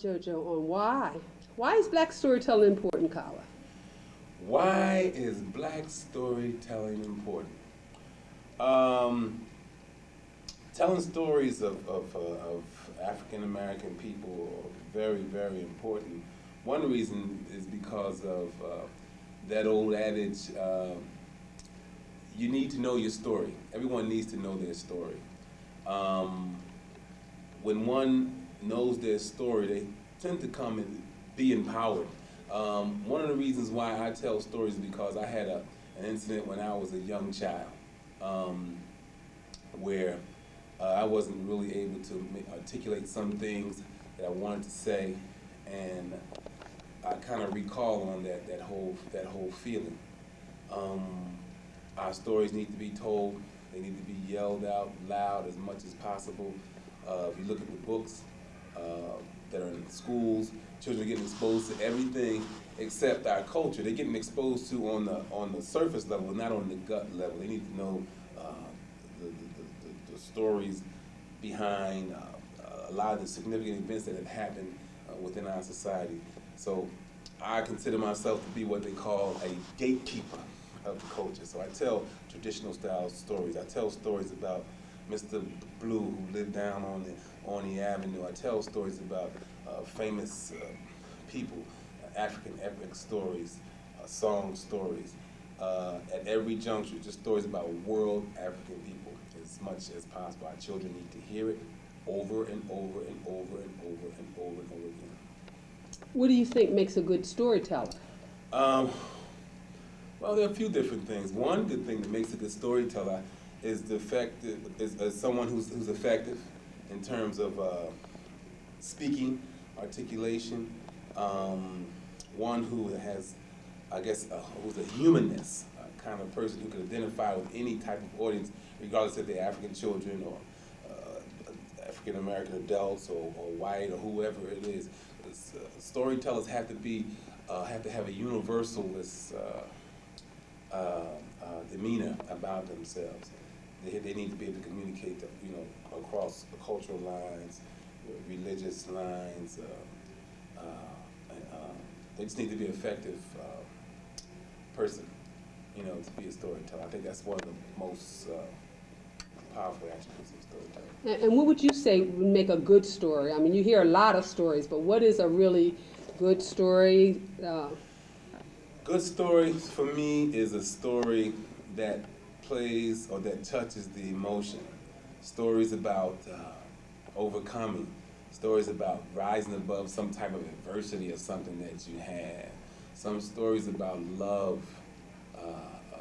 Jojo on why. Why is black storytelling important, Kala? Why is black storytelling important? Um, telling stories of, of, uh, of African American people are very, very important. One reason is because of uh, that old adage, uh, you need to know your story. Everyone needs to know their story. Um, when one knows their story, they tend to come and be empowered. Um, one of the reasons why I tell stories is because I had a, an incident when I was a young child um, where uh, I wasn't really able to articulate some things that I wanted to say, and I kind of recall on that that whole that whole feeling. Um, our stories need to be told. They need to be yelled out loud as much as possible. Uh, if you look at the books uh, that are in schools, children are getting exposed to everything except our culture. They're getting exposed to on the on the surface level, not on the gut level. They need to know uh, the, the, the, the, stories behind uh, a lot of the significant events that have happened uh, within our society. So I consider myself to be what they call a gatekeeper of the culture. So I tell traditional style stories. I tell stories about Mr. Blue who lived down on the on the avenue. I tell stories about uh, famous uh, people, African epic stories, uh, song stories. Uh, at every juncture, just stories about world African people as much as possible. Our children need to hear it over and over and over and over and over and over again. What do you think makes a good storyteller? Um, well, there are a few different things. One good thing that makes a good storyteller is the fact that is, is someone who's, who's effective in terms of uh, speaking, articulation, um, one who has, I guess, who's a humanness, a kind of person who can identify with any type of audience, regardless if they're African children or uh, African American adults or, or, white or whoever it is. Uh, storytellers have to be uh, have to have a universalist uh, demeanor about themselves. They, they need to be able to communicate, you know, across cultural lines, religious lines. Uh, and, they just need to be an effective person, you know, to be a storyteller. I think that's one of the most powerful attributes of storytelling. And what would you say would make a good story? I mean, you hear a lot of stories, but what is a really good story? Uh, good story for me is a story that plays or that touches the emotion. Stories about uh, overcoming. Stories about rising above some type of adversity or something that you had. Some stories about love, uh, uh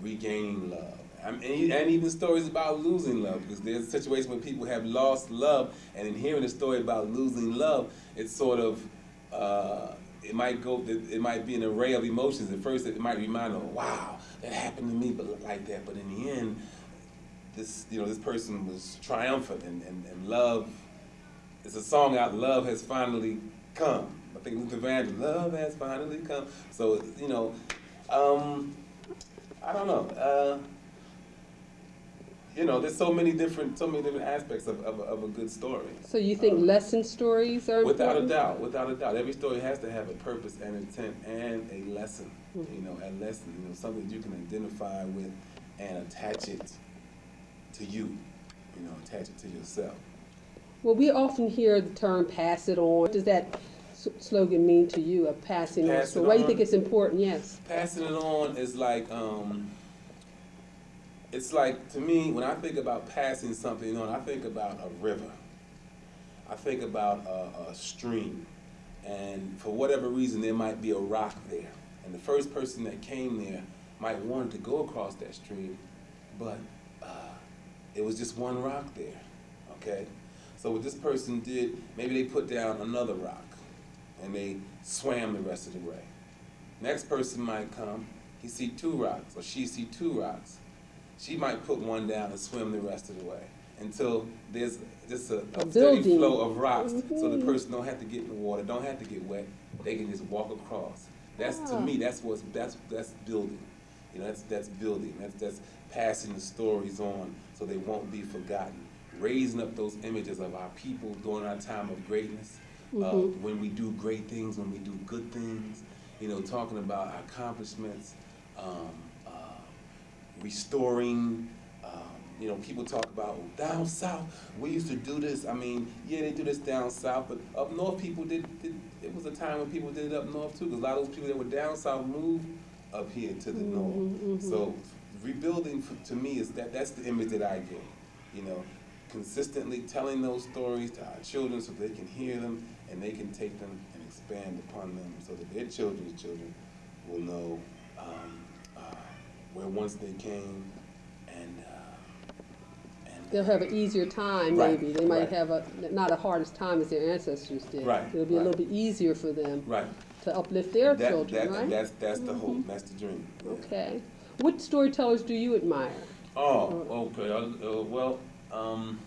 regaining love I mean, and even stories about losing love, because there's a situation where people have lost love, and in hearing a story about losing love, it's sort of, uh, it might go, it might be an array of emotions. At first, it might remind them, wow, that happened to me, but like that. But in the end, this, you know, this person was triumphant, and, and, and love, it's a song out, love has finally come. I think Luther Vandross, love has finally come. So, you know, um, I don't know. Uh, you know, there's so many different, so many different aspects of, of, of a good story. So you think um, lesson stories are Without important? a doubt, without a doubt. Every story has to have a purpose and intent and a lesson, mm -hmm. you know, a lesson, you know, something you can identify with and attach it to you, you know, attach it to yourself. Well, we often hear the term pass it on. What does that slogan mean to you, of passing Pass on? So why do you think it's important? Yes. Passing it on is like, um, it's like to me when I think about passing something on, I think about a river. I think about a, a, stream, and for whatever reason, there might be a rock there, and the first person that came there might want to go across that stream, but it was just one rock there. Okay, so what this person did, maybe they put down another rock, and they swam the rest of the way. Next person might come, he see two rocks, or she see two rocks she might put one down and swim the rest of the way until there's just a, a, steady flow of rocks mm -hmm. so the mm-hmm. person don't have to get in the water, don't have to get wet. They can just walk across. That's to me, that's what's that's that's building. You know, that's that's building. That's that's passing the stories on so they won't be forgotten. Raising up those images of our people during our time of greatness. Mhm. when we do great things, when we do good things, you know, talking about our accomplishments, um, uh, restoring. Um, you know, people talk about "Oh, down south. We used to do this. I mean, yeah, they do this down south, but up north, people did. did it was a time when people did it up north too, because a lot of those people that were down south moved up here to the Mhm, north. mhm. So rebuilding for, to me is that that's the image that I get. You know, consistently telling those stories to our children so they can hear them and they can take them and expand upon them so that their children's children will know um, uh, where once they came and uh, and They'll have an easier time, Right, maybe. They might right. have a, not a hardest time as their ancestors did. Right, It'll be a little bit easier for them right. to uplift their That- children, that- right? Mm-hmm. That's that's the hope. That's the dream. yeah. Okay. What storytellers do you admire? Oh, okay. Uh, uh, well, um,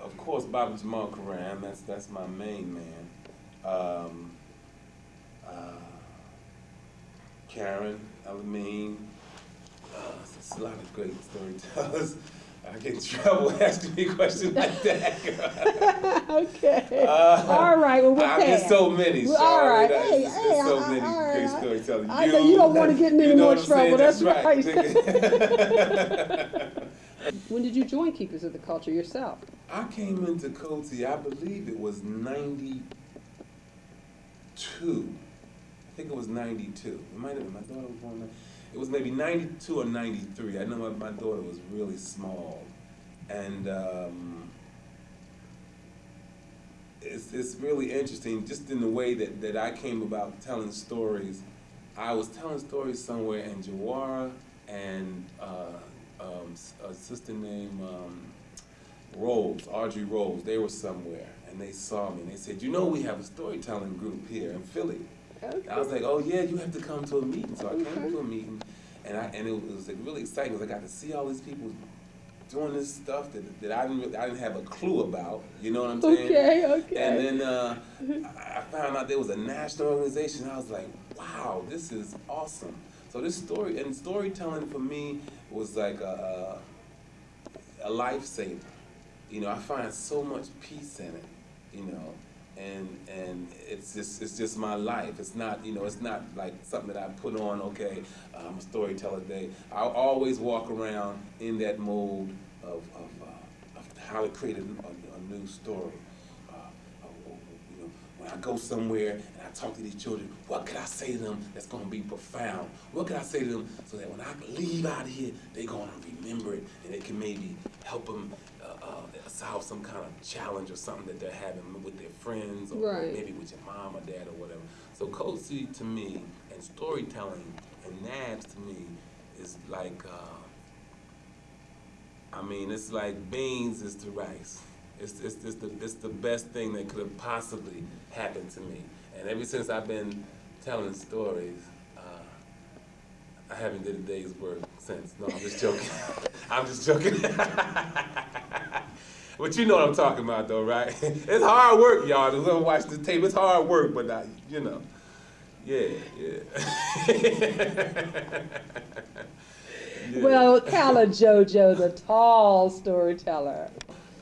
of course, Bobby Jamal Karam. That's that's my main man. Um, uh, Karen Alameen. Uh, there's a lot of great storytellers. I get in trouble asking me questions like that. okay. Uh, all right. Well, we'll I get so many. Well, all right. Hey, hey, so I- I- many right. great storytellers. I know you don't wanna get in any you more what I'm saying? trouble. That's right. When did you join Keepers of the Culture yourself? I came into Coty, I believe it was ninety-two. I think it was ninety-two. It might have been, my daughter was born, in- it was maybe ninety-two or ninety-three. I know my, my daughter was really small. And, um, it's, it's really interesting, just in the way that, that I came about telling stories. I was telling stories somewhere in Jawara and, uh, um, a sister named, um, Rose, Audrey Rose, they were somewhere and they saw me and they said, you know, we have a storytelling group here in Philly. I was like, oh yeah, you have to come to a meeting. So I came Okay. to a meeting and I, and it was like really exciting because I got to see all these people doing this stuff that, that I didn't really, I didn't have a clue about. You know what I'm saying? Okay, okay. And then uh, I found out there was a national organization. I was like, wow, this is awesome. So this story and storytelling for me was like a, a, a lifesaver. You know, I find so much peace in it. You know, and and it's just it's just my life. It's not you know it's not like something that I put on. Okay, I'm a storyteller today. I always walk around in that mode of of, uh, of how to create a, a, a new story. Uh, uh, you know, when I go somewhere and I talk to these children, what could I say to them that's going to be profound? What could I say to them so that when I leave out of here, they're going to remember it and it can maybe help them uh, solve some kind of challenge or something that they're having with their friends or Right. maybe with your mom or dad or whatever. So Cozy to me and storytelling and Nabs to me is like, uh, I mean, it's like beans is to rice. It's, it's, it's, the, it's the best thing that could have possibly happened to me. And ever since I've been telling stories, uh, I haven't did a day's work since. No, I'm just joking. I'm just joking. but you know what I'm talking about, though, right? it's hard work, y'all. To go watch the tape, it's hard work, but I, you know, yeah, yeah. Yeah. Well, Kala Jojo, the tall storyteller.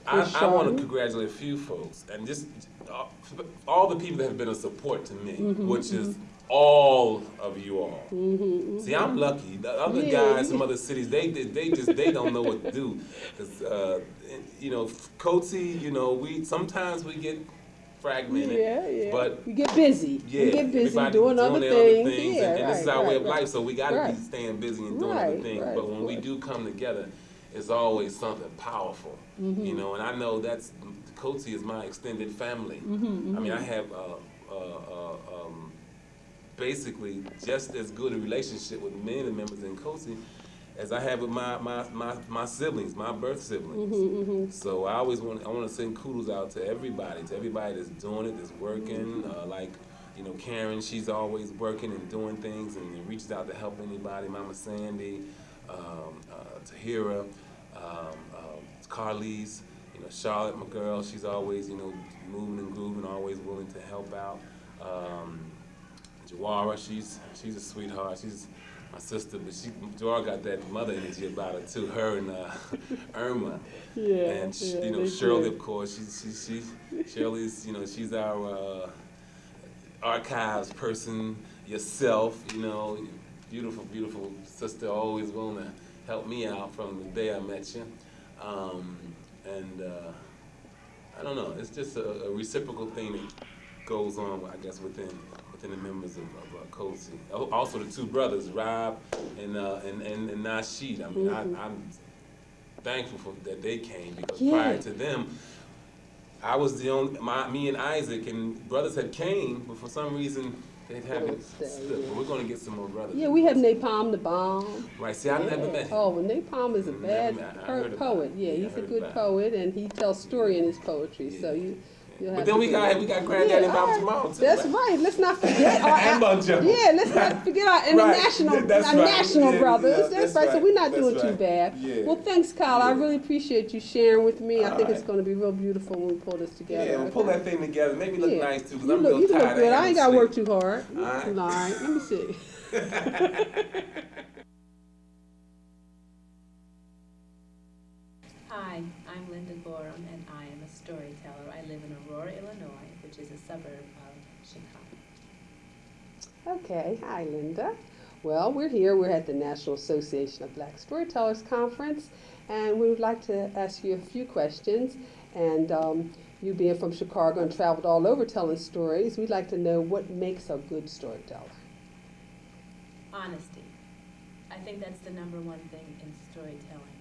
I, I want to congratulate a few folks and just uh, all the people that have been a support to me, Mm-hmm, which is all of you all. See, I'm lucky. The other Yeah, guys from other cities, they they they just they don't know what to do. 'Cause, uh, you know, Coatsy, you know, we sometimes we get fragmented. Yeah, yeah. But we get busy. yeah, we get busy everybody doing, other their things. yeah, and, and this is right, our way of right. life. So we got to Right. be staying busy and doing other things. right, but when we do come together, it's always something powerful, Mm-hmm. you know. And I know that's Coatsy is my extended family. Mm-hmm, I mean, I have uh, uh, uh, um, basically just as good a relationship with many of the members in Coatsy as I have with my, my, my, my siblings, my birth siblings. Mm-hmm, So I always want I want to send kudos out to everybody, to everybody that's doing it, that's working. Uh, like you know, Karen, she's always working and doing things and reaches out to help anybody. Mama Sandy, um, uh, Tahira, um, uh, Carlise, you know, Charlotte, my girl, she's always you know moving and grooving, always willing to help out. Um, Jawara, she's she's a sweetheart. She's my sister, but she Joy got that mother energy about her too. Her and uh, Irma, Yeah, and sh- yeah, you know Shirley, do. of course. She's she, she Shirley's you know she's our uh, archives person. Yourself, you know, beautiful, beautiful sister, always willing to help me out from the day I met you. Um, and uh, I don't know, it's just a, a reciprocal thing that goes on, I guess, within within the members of, of uh, COSI. Al- Also, the two brothers, Rob and uh, and, and, and Nasheed. I mean, Mhm. I, I'm thankful for that they came because Yeah. prior to them, I was the only my me and Isaac and brothers had came, but for some reason they haven't yeah. But we're going to get some more brothers. Yeah, we have Napalm the Bomb. Right. See, I've never met him. Oh, well, Napalm is a bad met- I po- heard about poet. Yeah, Yeah, he's a good poet, and he tells story in his poetry. So Yeah. you, But then we got that. we got Granddaddy Yeah, Bob all tomorrow. That's right? right. Let's not forget our And Banjo. yeah. Let's not forget our international, Right. That's our right. national Yeah, brothers. yeah, that's, that's right. So we're not That's doing too bad. Yeah. Well, thanks, Kyle. I really appreciate you sharing with me. I All think it's going to be real beautiful when we pull this together. Yeah, we'll pull that thing together. Make me look Yeah. nice too, because You I'm look, real you tired. look good. I ain't got to work too hard. All right. All right. Let me see. Hi, I'm Linda Gorham, and I am a storyteller. I live in Aurora, Illinois, which is a suburb of Chicago. Okay, hi Linda. Well, we're here. We're at the National Association of Black Storytellers Conference, and we would like to ask you a few questions. And um, you being from Chicago and traveled all over telling stories, we'd like to know what makes a good storyteller. Honesty. I think that's the number one thing in storytelling.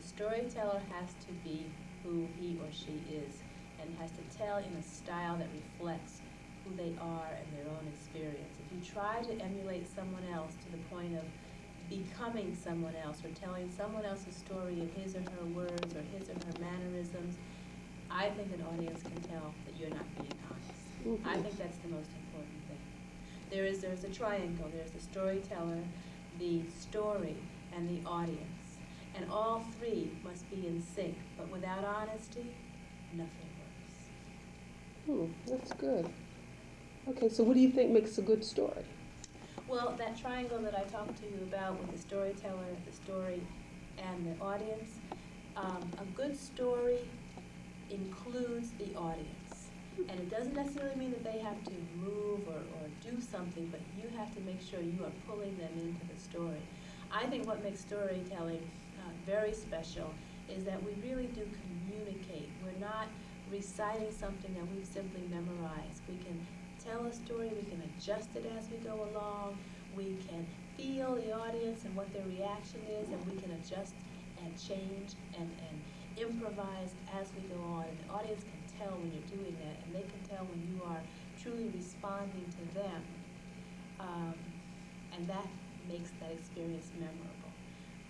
The storyteller has to be who he or she is and has to tell in a style that reflects who they are and their own experience. If you try to emulate someone else to the point of becoming someone else or telling someone else's story in his or her words or his or her mannerisms, I think an audience can tell that you're not being honest. Mm-hmm. I think that's the most important thing. There is there's a triangle. There's the storyteller, the story, and the audience. And all three must be in sync. But without honesty, nothing. Hmm, that's good. Okay, so what do you think makes a good story? Well, that triangle that I talked to you about with the storyteller, the story, and the audience, um, a good story includes the audience. And it doesn't necessarily mean that they have to move or, or do something, but you have to make sure you are pulling them into the story. I think what makes storytelling uh, very special is that we really do communicate. We're not reciting something that we've simply memorized. We can tell a story, we can adjust it as we go along, we can feel the audience and what their reaction is, and we can adjust and change and, and improvise as we go on. And the audience can tell when you're doing that, and they can tell when you are truly responding to them. Um, and that makes that experience memorable.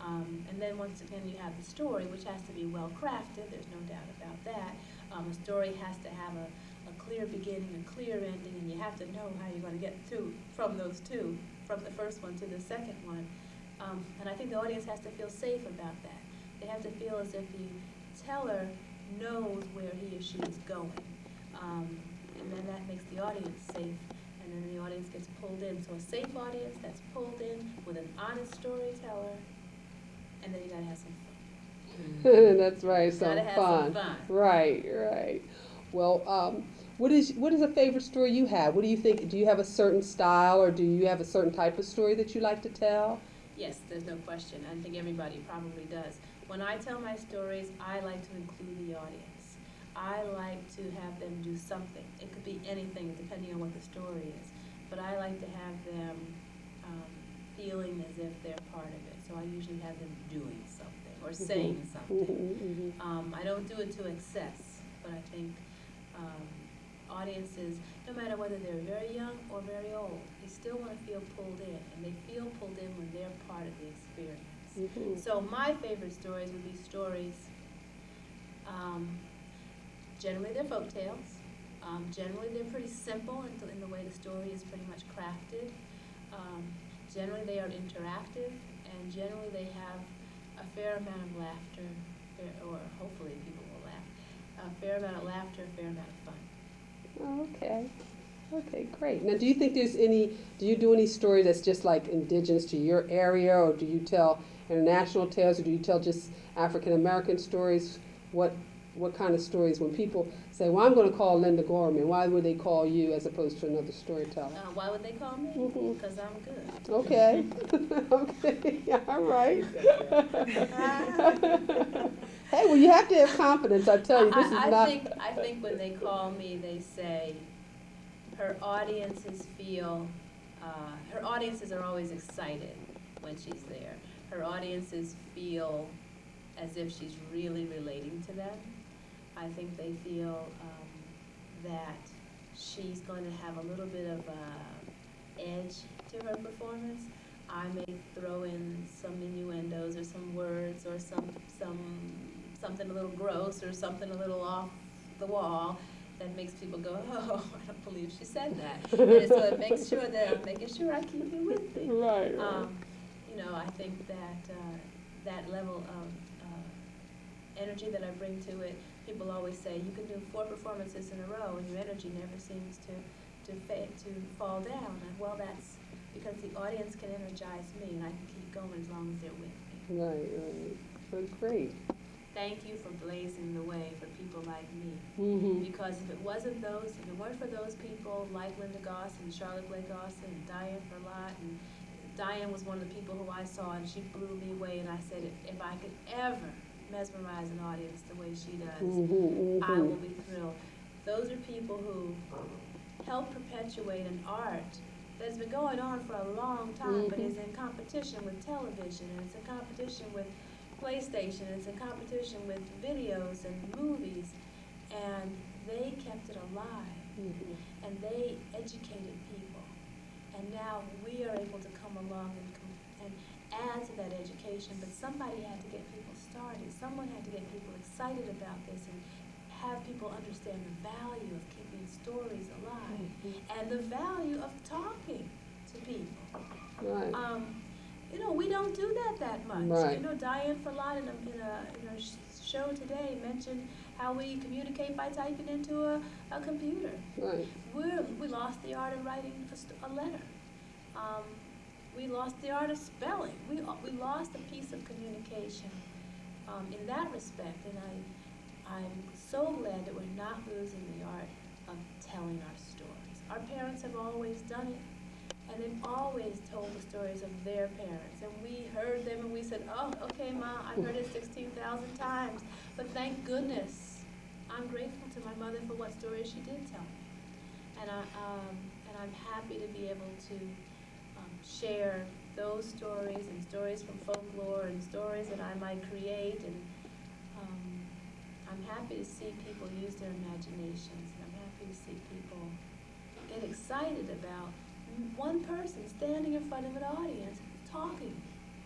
Um, and then once again, you have the story, which has to be well crafted, there's no doubt about that. Um, a story has to have a, a clear beginning, a clear ending, and you have to know how you're going to get to from those two, from the first one to the second one. Um, and I think the audience has to feel safe about that. They have to feel as if the teller knows where he or she is going. Um, and then that makes the audience safe, and then the audience gets pulled in. So a safe audience that's pulled in with an honest storyteller, and then you gotta have some fun. that's right, some Gotta have fun. some fun. Right, right. Well, um, what is what is a favorite story you have? What do you think? Do you have a certain style, or do you have a certain type of story that you like to tell? Yes, there's no question. I think everybody probably does. When I tell my stories, I like to include the audience. I like to have them do something. It could be anything, depending on what the story is. But I like to have them um, feeling as if they're part of it. So I usually have them doing something or saying something. Mhm, mhm. Um, I don't do it to excess, but I think um, audiences, no matter whether they're very young or very old, they still want to feel pulled in, and they feel pulled in when they're part of the experience. So my favorite stories would be stories. Um, generally, they're folk tales. Um, generally, they're pretty simple in the, in the way the story is pretty much crafted. Um, generally, they are interactive, and generally, they have a fair amount of laughter, eh, or hopefully, people will laugh. A fair amount of laughter, a fair amount of fun. Oh, okay. Okay, great. Now, do you think there's any, do you do any story that's just like indigenous to your area, or do you tell international tales, or do you tell just African American stories? What, what kind of stories, when people say, well, I'm going to call Linda Gorham, why would they call you as opposed to another storyteller? Uh, why would they call me? Because I'm good. Okay, okay, all right. hey, well, you have to have confidence. I tell you, this is I, I not. think, I think when they call me, they say, her audiences feel, uh, her audiences are always excited when she's there. Her audiences feel as if she's really relating to them. I think they feel um, that she's going to have a little bit of uh, edge to her performance. I may throw in some innuendos or some words or some some something a little gross or something a little off the wall that makes people go, oh, I don't believe she said that. and so it makes sure that I'm making sure I keep you with me. Right, right. Um, you know, I think that uh, that level of uh, energy that I bring to it, people always say you can do four performances in a row and your energy never seems to to fa- to fall down. And well, that's because the audience can energize me and I can keep going as long as they're with me. right, right. Well, great. Thank you for blazing the way for people like me. Mm-hmm. Because if it wasn't those, if it weren't for those people like Linda Goss and Charlotte Blake Alston and Diane Ferlatte, and Diane was one of the people who I saw and she blew me away and I said, if, if I could ever mesmerize an audience the way she does, Mm-hmm, I will be thrilled. Those are people who help perpetuate an art that's been going on for a long time, but Mhm. is in competition with television, and it's in competition with PlayStation, and it's in competition with videos and movies, and they kept it alive, mm-hmm. and they educated people, and now we are able to come along and, and add to that education, but somebody had to get people started, someone had to get people excited about this, and have people understand the value of keeping stories alive and the value of talking to people. Right. Um, you know, we don't do that that much. Right. You know, Diane Ferlatte in a, in a, in sh- show today mentioned how we communicate by typing into a, a computer. Right. We're, we lost the art of writing a, st- a letter. Um, we lost the art of spelling. We, we lost a piece of communication um, in that respect. And I, I'm so glad that we're not losing the art of telling our stories. Our parents have always done it. And they've always told the stories of their parents. And we heard them and we said, oh, okay, Ma, I've heard it 16,000 times. But thank goodness, I'm grateful to my mother for what stories she did tell me. And, I, um, and I'm happy to be able to um, share those stories and stories from folklore and stories that I might create. And um, I'm happy to see people use their imaginations. And I'm happy to see people get excited about one person standing in front of an audience talking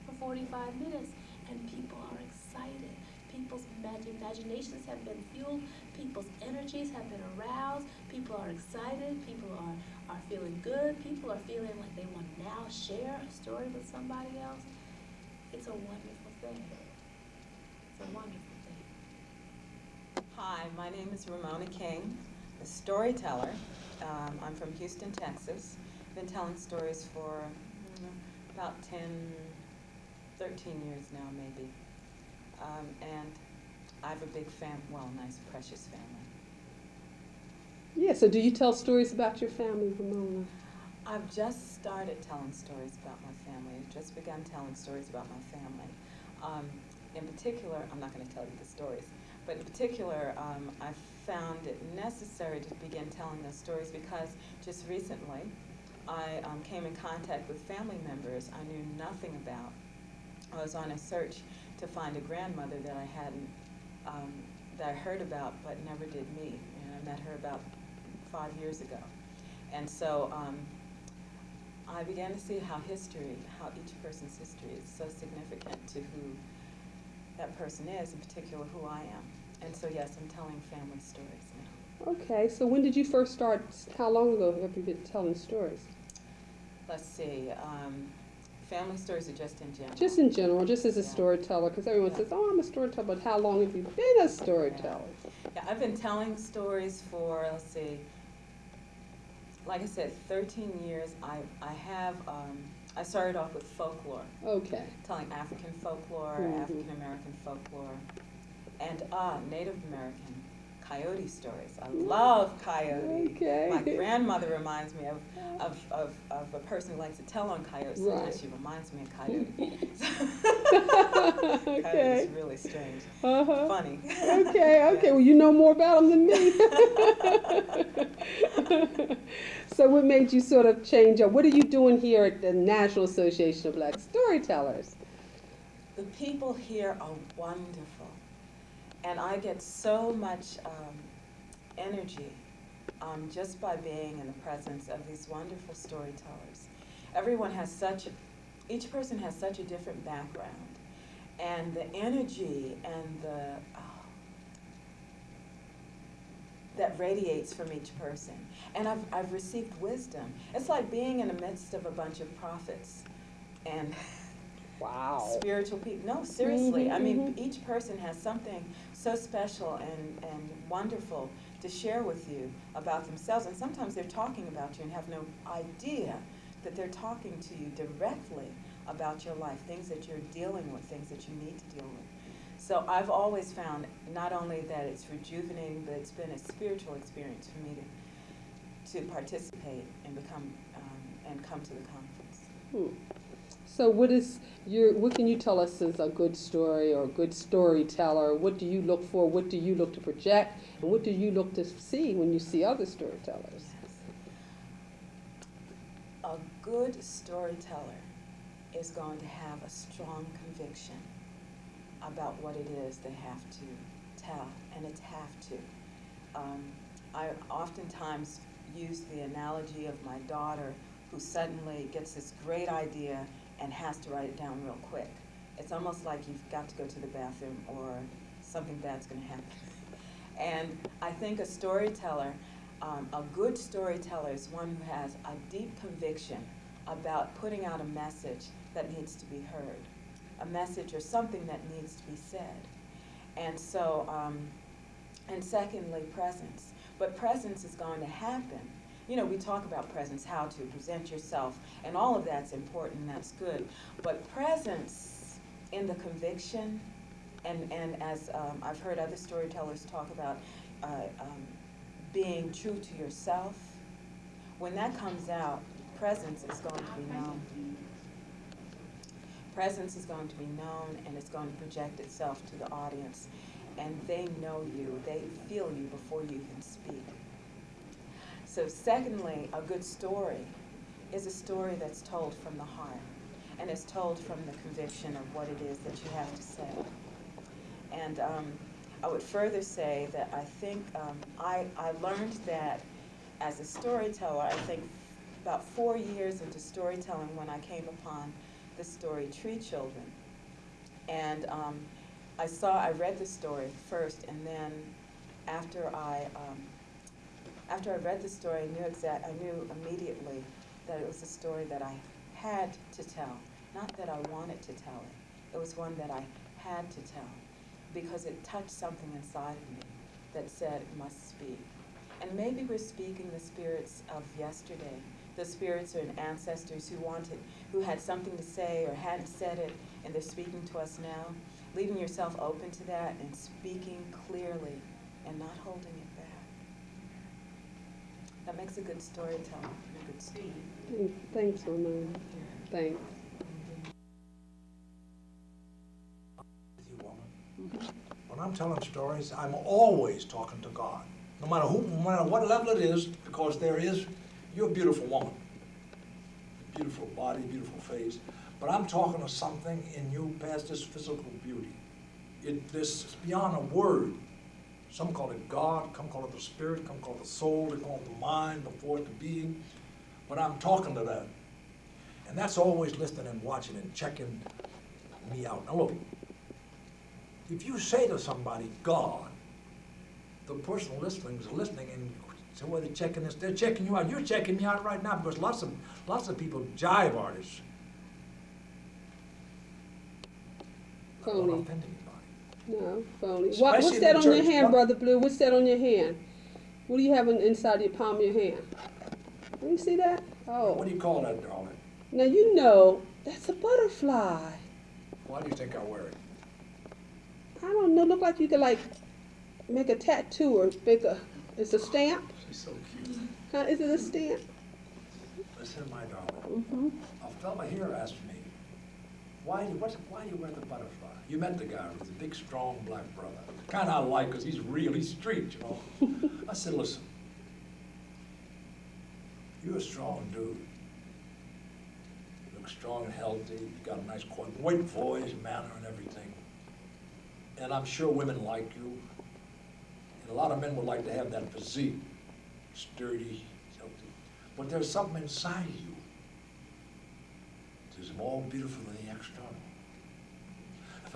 for 45 minutes and people are excited. People's imag- imaginations have been fueled, people's energies have been aroused, people are excited, people are, are feeling good, people are feeling like they want to now share a story with somebody else. It's a wonderful thing. It's a wonderful thing. Hi, my name is Ramona King, a storyteller. Um, I'm from Houston, Texas. Been telling stories for mm, about 10, 13 years now, maybe. Um, and I have a big fam, well, nice, precious family. Yeah. So, do you tell stories about your family, Ramona? I've just started telling stories about my family. I've just begun telling stories about my family. Um, in particular, I'm not going to tell you the stories, but in particular, um, I found it necessary to begin telling those stories because just recently I um, came in contact with family members I knew nothing about. I was on a search to find a grandmother that I hadn't, um, that I heard about but never did meet. And I met her about five years ago. And so um, I began to see how history, how each person's history is so significant to who that person is, in particular who I am. And so, yes, I'm telling family stories now. Okay. So, when did you first start? How long ago have you been telling stories? Let's see. Um, family stories are just in general. Just in general, just as a Yeah. storyteller, because everyone Yeah. says, "Oh, I'm a storyteller," but how long have you been a storyteller? Yeah, I've been telling stories for, let's see, like I said, 13 years. I, I have, um, I started off with folklore, Okay. telling African folklore, Mhm. African American folklore, and uh, Native American coyote stories. I love coyote. Okay. My grandmother reminds me of, of, of, of a person who likes to tell on coyotes. Sometimes she reminds me of coyote. Okay. Coyote's really strange. Uh-huh. Funny. Okay, okay. Well, you know more about them than me. so, what made you sort of change up? What are you doing here at the National Association of Black Storytellers? The people here are wonderful, and I get so much um, energy um, just by being in the presence of these wonderful storytellers. Everyone has such, a, each person has such a different background, and the energy and the oh, that radiates from each person. And I've, I've received wisdom. It's like being in the midst of a bunch of prophets and Wow. spiritual people. No, seriously. I mean, Mhm, each person has something so special and, and wonderful to share with you about themselves. And sometimes they're talking about you and have no idea that they're talking to you directly about your life, things that you're dealing with, things that you need to deal with. So I've always found not only that it's rejuvenating, but it's been a spiritual experience for me to, to participate and become um, and come to the conference. Hmm. So, what is your? What can you tell us as a good story or a good storyteller? What do you look for? What do you look to project? And what do you look to see when you see other storytellers? A good storyteller is going to have a strong conviction about what it is they have to tell, and it's have to. Um, I oftentimes use the analogy of my daughter who suddenly gets this great idea and has to write it down real quick. It's almost like you've got to go to the bathroom or something bad's going to happen. And I think a storyteller, um, a good storyteller is one who has a deep conviction about putting out a message that needs to be heard, a message or something that needs to be said. And so, um, and secondly, presence. But presence is going to happen. You know, we talk about presence, how to present yourself, and all of that's important that's good. But presence in the conviction, and, and as um, I've heard other storytellers talk about, uh, um, being true to yourself, when that comes out, presence is going to be known. Presence is going to be known and it's going to project itself to the audience. And they know you, they feel you before you can speak. So, secondly, a good story is a story that's told from the heart and is told from the conviction of what it is that you have to say. And um, I would further say that I think um, I, I learned that as a storyteller, I think about four years into storytelling when I came upon the story Tree Children. And um, I saw, I read the story first, and then after I, um, after I read the story, I knew exact, I knew immediately that it was a story that I had to tell, not that I wanted to tell it. It was one that I had to tell because it touched something inside of me that said it must speak. And maybe we're speaking the spirits of yesterday, the spirits and ancestors who wanted, who had something to say or hadn't said it, and they're speaking to us now. Leaving yourself open to that and speaking clearly and not holding it. That makes a good storyteller, a good student. Thanks, Ramona. Thanks. you, woman. When I'm telling stories, I'm always talking to God, no matter who, no matter what level it is, because there is, you're a beautiful woman. Beautiful body, beautiful face, but I'm talking to something in you past this physical beauty. It, this is beyond a word. Some call it God, some call it the spirit, some call it the soul, they call it the mind, the it the being. But I'm talking to that. And that's always listening and watching and checking me out. Now look, if you say to somebody, God, the person listening is listening and so whether they're checking this, they're checking you out. You're checking me out right now because lots of lots of people jive artists. No, phony. What, what's that on your hand, What- Brother Blue? What's that on your hand? What do you have in, inside your palm of your hand? Let you see that. Oh, What do you call that, darling? now you know that's a butterfly. Why do you think I wear it? I don't know. Look like you could like make a tattoo or make a. It's a stamp. She's so cute. Huh? Is it a stamp? Listen, my darling. Mm-hmm. A fella here asked me, why do, what's, why do you wear the butterfly? You met the guy with the big, strong black brother. Kind of I like, because he's really street, you know. I said, listen, you're a strong dude. You look strong and healthy, you got a nice, quiet, great voice, manner, and everything. And I'm sure women like you. And a lot of men would like to have that physique, sturdy, healthy. But there's something inside you is more beautiful than the external.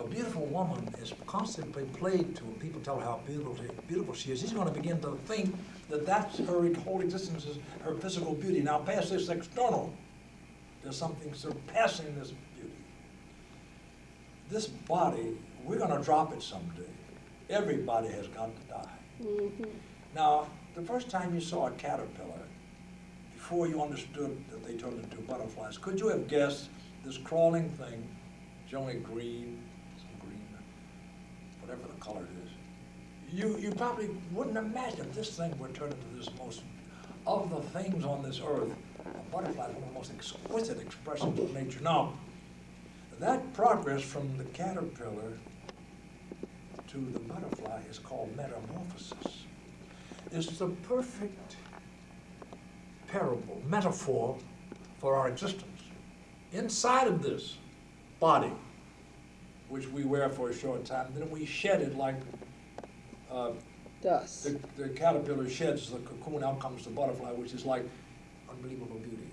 A beautiful woman is constantly played to, and people tell her how beautiful, beautiful she is, she's going to begin to think that that's her whole existence is her physical beauty. Now, past this external, there's something surpassing this beauty. This body, we're going to drop it someday. Everybody has got to die. Mm-hmm. Now, the first time you saw a caterpillar, before you understood that they turned into butterflies, could you have guessed this crawling thing, generally green, whatever the color it is? You, you probably wouldn't imagine this thing would turn into this most, of the things on this earth, a butterfly is one of the most exquisite expressions of nature. Now, that progress from the caterpillar to the butterfly is called metamorphosis. It's the perfect parable, metaphor for our existence. Inside of this body, which we wear for a short time, then we shed it like uh, Dust. the, the caterpillar sheds the cocoon, out comes the butterfly, which is like unbelievable beauty.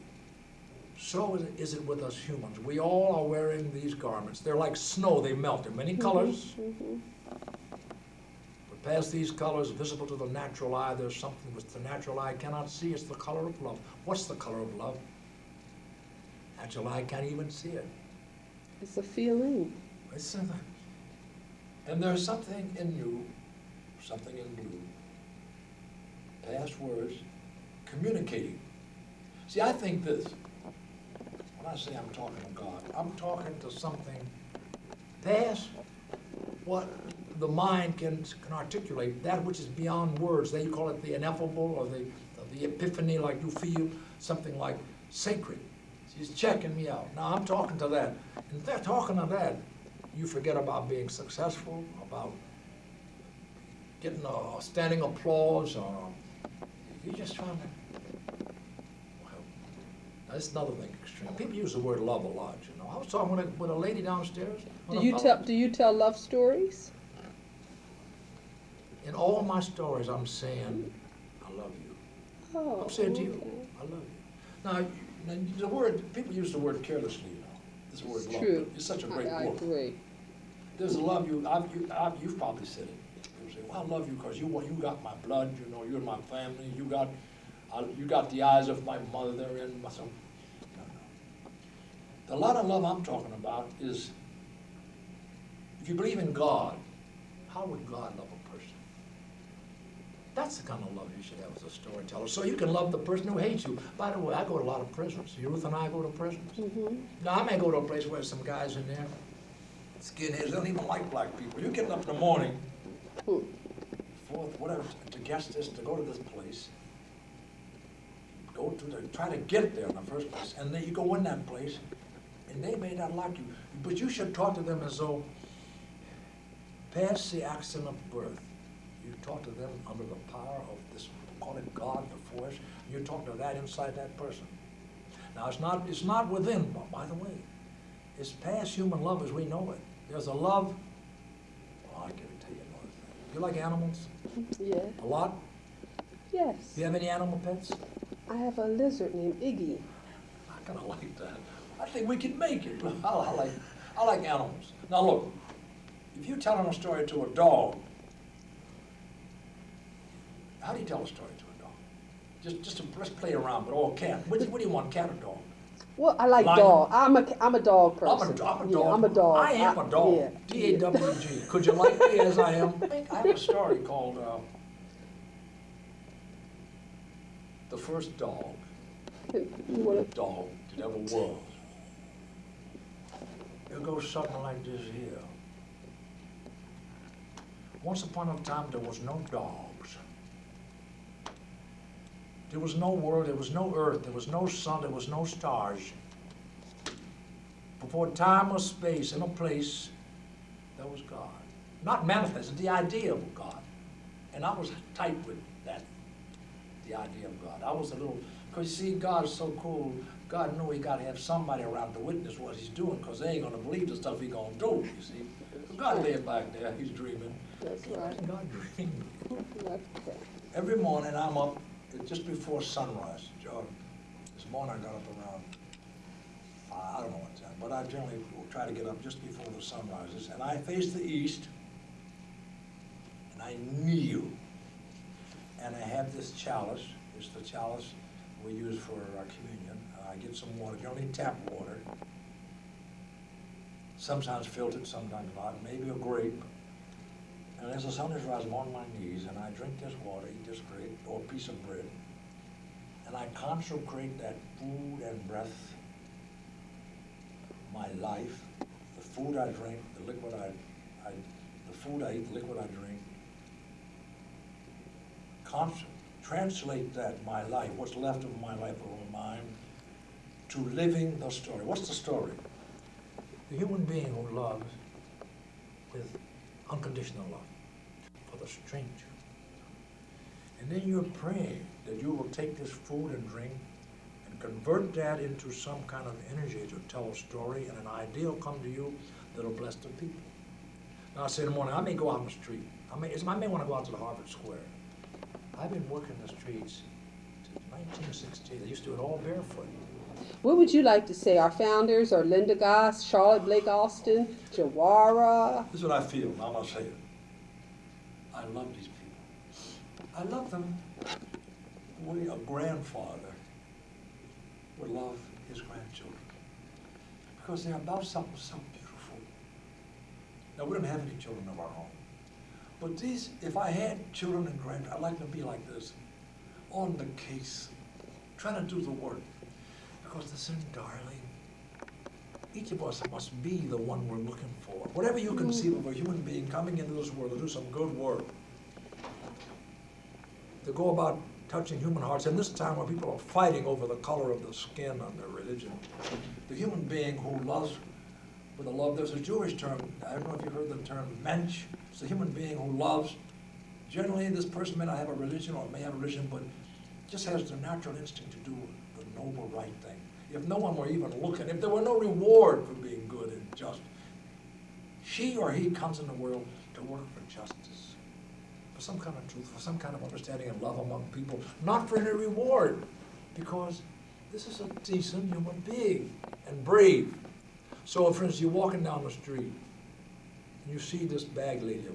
So is it, is it with us humans. We all are wearing these garments. They're like snow, they melt in many colors. Mm-hmm. But past these colors, visible to the natural eye, there's something which the natural eye cannot see. It's the color of love. What's the color of love? Natural eye can't even see it. It's a feeling. And there's something in you, something in blue, past words, communicating. See, I think this. When I say I'm talking to God, I'm talking to something past what the mind can, can articulate, that which is beyond words. They call it the ineffable or the, the epiphany, like you feel something like sacred. She's checking me out. Now I'm talking to that. And they're talking to that, you forget about being successful, about getting a standing applause, or you're just trying to. Well, that's another thing extreme. People use the word love a lot, you know. I was talking with a, with a lady downstairs. Do you tell Do you tell love stories? In all my stories, I'm saying, I love you. Oh. I'm saying to you. I love you. Now, now, the word, people use the word carelessly, you know. This word It's love. true. It's such a great I word. agree. There's a love you, I've, you, I've, you've probably said it. You say, well, I love you because you, you got my blood, you know, you're my family, you got, I, you got the eyes of my mother and my son. No, no. The lot of love I'm talking about is, if you believe in God, how would God love a person? That's the kind of love you should have as a storyteller. So you can love the person who hates you. By the way, I go to a lot of prisons. Ruth and I go to prisons. Mm-hmm. Now, I may go to a place where there's some guys in there, skinheads, they don't even like black people. You're getting up in the morning, fourth, whatever, to guest this, to go to this place. Go to the, try to get there in the first place, and then you go in that place, and they may not like you, but you should talk to them as though, past the accident of birth, you talk to them under the power of this, call it God, the force, you talk to that inside that person. Now, it's not, it's not within, by the way. It's past human love as we know it. There's a love, oh, I can't tell you another thing. You like animals? Yeah. A lot? Yes. Do you have any animal pets? I have a lizard named Iggy. I kind of like that. I think we can make it. I, I like, I like animals. Now look, if you're telling a story to a dog, how do you tell a story to a dog? Just, just to, let's play around, but all cat. What, what do you want, cat or dog? Well, I like Lion. dog. I'm a I'm a dog I'm person. a, I'm a Yeah, dog. I'm a dog. I am I- a dog. yeah, D A W G. Could you like me as I am? I have a story called uh, "The First Dog." You wanna- dog that ever was. It goes something like this here. Once upon a time, there was no dogs. There was no world, there was no earth, there was no sun, there was no stars. Before time or space and a place, there was God. Not manifested, the idea of God. And I was tight with that, the idea of God. I was a little, because you see, God is so cool. God knew he got to have somebody around to witness what he's doing, because they ain't going to believe the stuff he going to do, you see. God laid back there, he's dreaming. That's right. God dreaming. Every morning I'm up just before sunrise. Joe, This morning I got up around I don't know what time, but I generally will try to get up just before the sun rises. And I face the east, and I kneel. And I have this chalice, it's the chalice we use for our communion. I get some water, generally tap water. Sometimes filtered, sometimes not, maybe a grape. And as the sun is rising, I'm on my knees, and I drink this water, eat this bread or piece of bread. And I consecrate that food and breath, my life, the food I drink, the liquid I, I, the food I eat, the liquid I drink. Translate that, my life, what's left of my life of mine, to living the story. What's the story? The human being who loves with unconditional love for the stranger. And then you're praying that you will take this food and drink and convert that into some kind of energy to tell a story, and an idea will come to you that'll bless the people. Now, I say in the morning, I may go out on the street. I may, I may want to go out to the Harvard Square. I've been working the streets since 1916. I used to do it all barefoot. What would you like to say? Our founders are Linda Goss, Charlotte Blake Alston, Jawara. This is what I feel, I'm gonna say it. I love these people. I love them the way a grandfather would love his grandchildren. Because they're about something so beautiful. Now, we don't have any children of our own. But these, if I had children and grand, I'd like them to be like this, on the case, trying to do the work. Because they're darling. Each of us must be the one we're looking for. Whatever you conceive of a human being coming into this world to do some good work, to go about touching human hearts, in this time where people are fighting over the color of the skin on their religion, the human being who loves with a love, there's a Jewish term, I don't know if you've heard the term mensch, it's a human being who loves. Generally, this person may not have a religion or may have a religion, but just has the natural instinct to do noble right thing. If no one were even looking, if there were no reward for being good and just, she or he comes in the world to work for justice, for some kind of truth, for some kind of understanding and love among people, not for any reward, because this is a decent human being and brave. So, for instance, you're walking down the street, and you see this bag lady,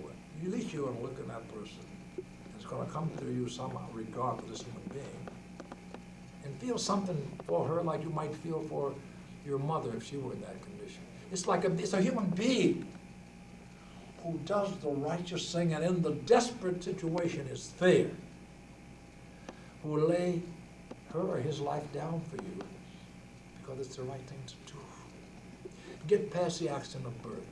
at least you're gonna look at that person. It's gonna come to you somehow regard for this human being. And feel something for her like you might feel for your mother if she were in that condition. It's like a, it's a human being who does the righteous thing and in the desperate situation is there, who will lay her or his life down for you because it's the right thing to do. Get past the accident of birth,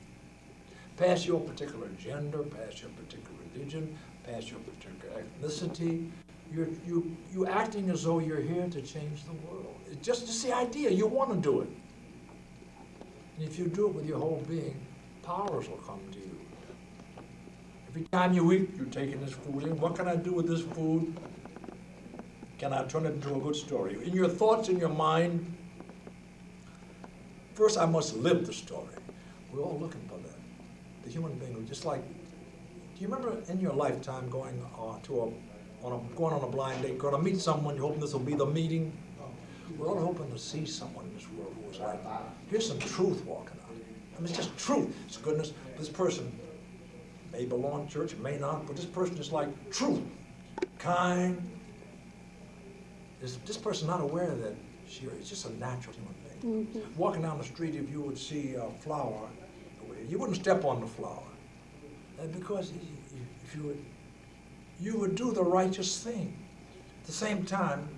past your particular gender, past your particular religion, past your particular ethnicity. You're, you, you acting as though you're here to change the world. It's just, just the idea, you want to do it. And if you do it with your whole being, powers will come to you. Every time you eat, you're taking this food in. What can I do with this food? Can I turn it into a good story? In your thoughts, in your mind, first I must live the story. We're all looking for that. The human being, just like, do you remember in your lifetime going uh, to a, on a, going on a blind date, going to meet someone, you're hoping this will be the meeting? We're all hoping to see someone in this world who is like, here's some truth walking out. I mean, it's just truth. It's goodness. This person may belong to church, may not, but this person is like truth, kind. Is this person not aware that she is just a natural human being? Walking down the street, if you would see a flower, you wouldn't step on the flower. Uh, because if you would, you would do the righteous thing. At the same time,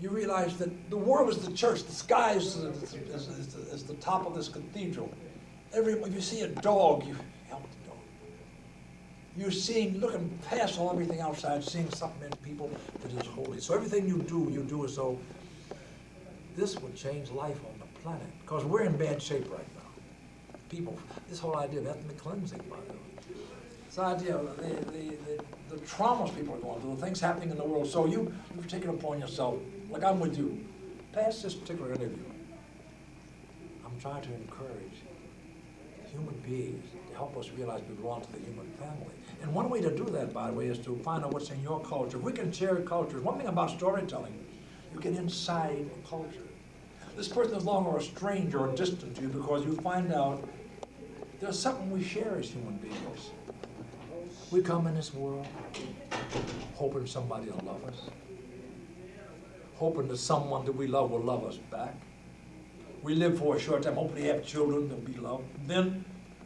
you realize that the world is the church, the sky is, is, is, is, the, is the top of this cathedral. Every, if you see a dog, you help the dog. You're seeing, looking past all everything outside, seeing something in people that is holy. So everything you do, you do as though this would change life on the planet. Because we're in bad shape right now. People, this whole idea of ethnic cleansing, by the way. This idea of the, the, the, the traumas people are going through, the things happening in the world. So you, you've taken upon yourself, like I'm with you, past this particular interview, I'm trying to encourage human beings to help us realize we belong to the human family. And one way to do that, by the way, is to find out what's in your culture. If we can share cultures, one thing about storytelling, you get inside a culture. This person is no longer a stranger or distant to you because you find out there's something we share as human beings. We come in this world hoping somebody will love us, hoping that someone that we love will love us back. We live for a short time, hoping to have children to be loved. Then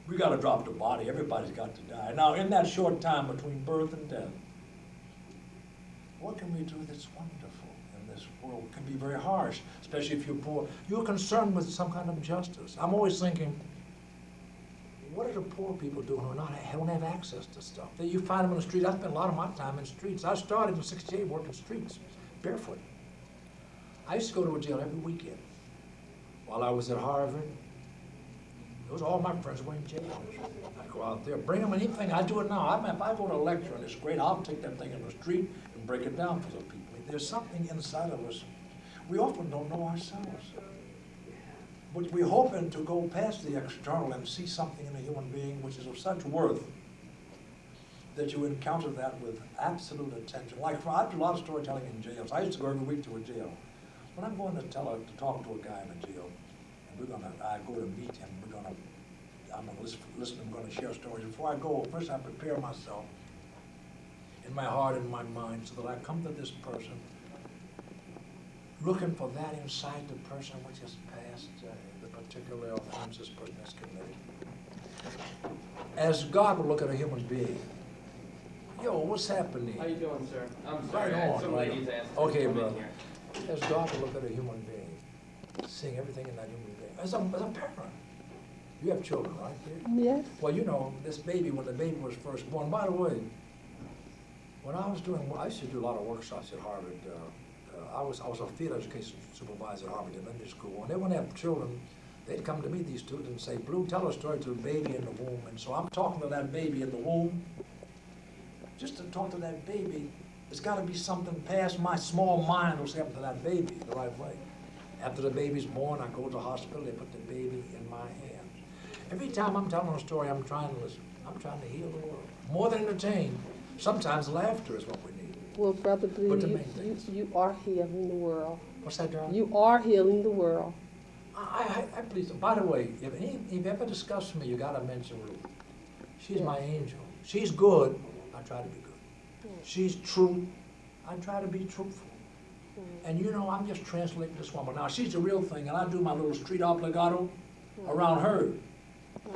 we got to drop the body. Everybody's got to die. Now, in that short time between birth and death, what can we do that's wonderful in this world? It can be very harsh, especially if you're poor. You're concerned with some kind of justice. I'm always thinking, what are the poor people doing who not, don't have access to stuff? You find them on the street. I spent a lot of my time in streets. I started in '68 working streets, barefoot. I used to go to a jail every weekend. While I was at Harvard, those all my friends were in jail. I'd go out there, bring them anything. I do it now. I mean, if I go to a lecture and it's great, I'll take that thing in the street and break it down for the people. There's something inside of us we often don't know ourselves. But we're hoping to go past the external and see something in a human being which is of such worth that you encounter that with absolute attention. Like, I do a lot of storytelling in jails. I used to go every week to a jail. When I'm going to tell a, to talk to a guy in a jail, and we're gonna, I go to meet him, we're gonna, I'm gonna listen, listen, I'm gonna share stories. Before I go, first I prepare myself in my heart and my mind so that I come to this person looking for that inside the person which is past uh, the particular offense this person has committed. As God will look at a human being, yo, what's happening? How you doing, sir? I'm sorry, Right on, some right ladies on. asked Okay, brother. As God will look at a human being, seeing everything in that human being. As a, as a parent, you have children, right? dear? Yes. Well, you know, this baby, when the baby was first born, by the way, when I was doing, I used to do a lot of workshops at Harvard. Uh, I was, I was a field education supervisor at Harvard Elementary School. And they would have children, they'd come to me, these students, and say, Blue, tell a story to the baby in the womb. And so I'm talking to that baby in the womb. Just to talk to that baby, there's got to be something past my small mind what's happened to that baby the right way. After the baby's born, I go to the hospital, they put the baby in my hands. Every time I'm telling a story, I'm trying to listen. I'm trying to heal the world. More than entertain. Sometimes laughter is what we. Well, Brother Blue, But the you, main you, you are healing the world. What's that, John? You are healing the world. I, I, I please, by the way, if any, if you ever discuss me, you gotta mention Ruth. She's my angel. She's good, I try to be good. She's true, I try to be truthful. And you know, I'm just translating this woman. Now, she's the real thing, and I do my little street obligato around her.